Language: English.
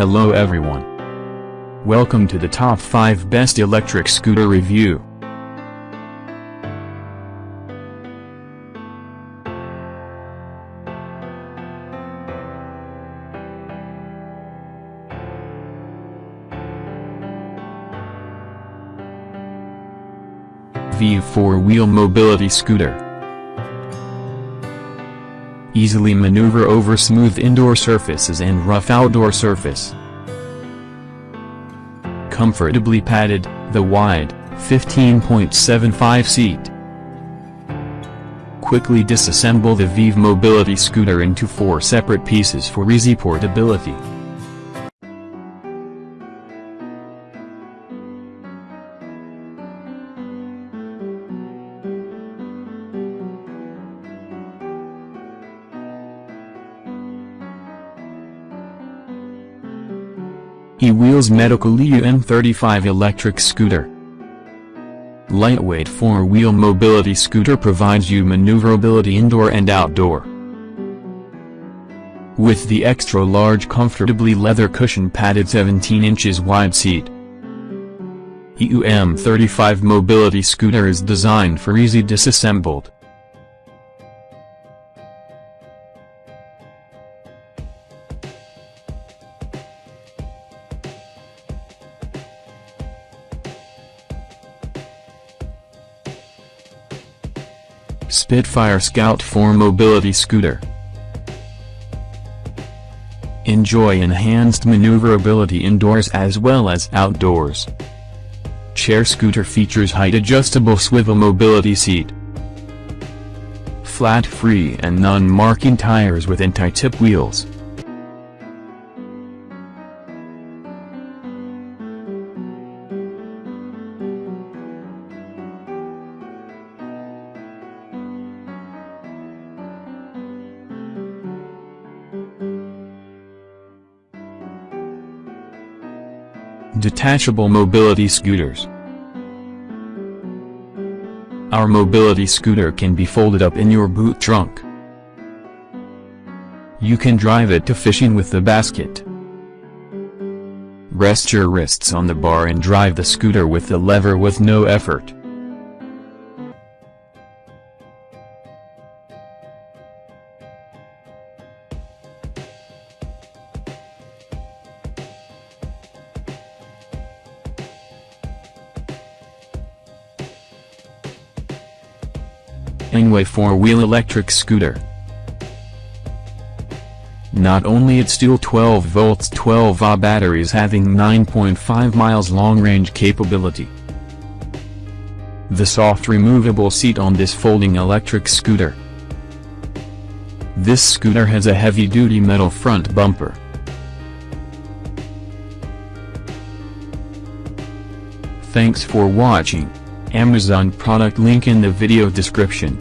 Hello everyone. Welcome to the top 5 best electric scooter review. VEEV 4-wheel mobility scooter. Easily maneuver over smooth indoor surfaces and rough outdoor surface. Comfortably padded, the wide, 15.75 seat. Quickly disassemble the VEEV mobility scooter into four separate pieces for easy portability. E-Wheels Medical EUM35 electric scooter. Lightweight four-wheel mobility scooter provides you maneuverability indoor and outdoor. With the extra-large comfortably leather cushion padded 17 inches wide seat. EUM35 mobility scooter is designed for easy disassembled. Spitfire Scout 4 Mobility Scooter Enjoy enhanced maneuverability indoors as well as outdoors. Chair scooter features height-adjustable swivel mobility seat. Flat-free and non-marking tires with anti-tip wheels. Detachable mobility scooters. Our mobility scooter can be folded up in your boot trunk. You can drive it to fishing with the basket. Rest your wrists on the bar and drive the scooter with the lever with no effort. Engwe 4-wheel electric scooter. Not only its dual 12 volts 12 Ah batteries having 9.5 miles long-range capability. The soft removable seat on this folding electric scooter. This scooter has a heavy-duty metal front bumper. Thanks for watching. Amazon product link in the video description.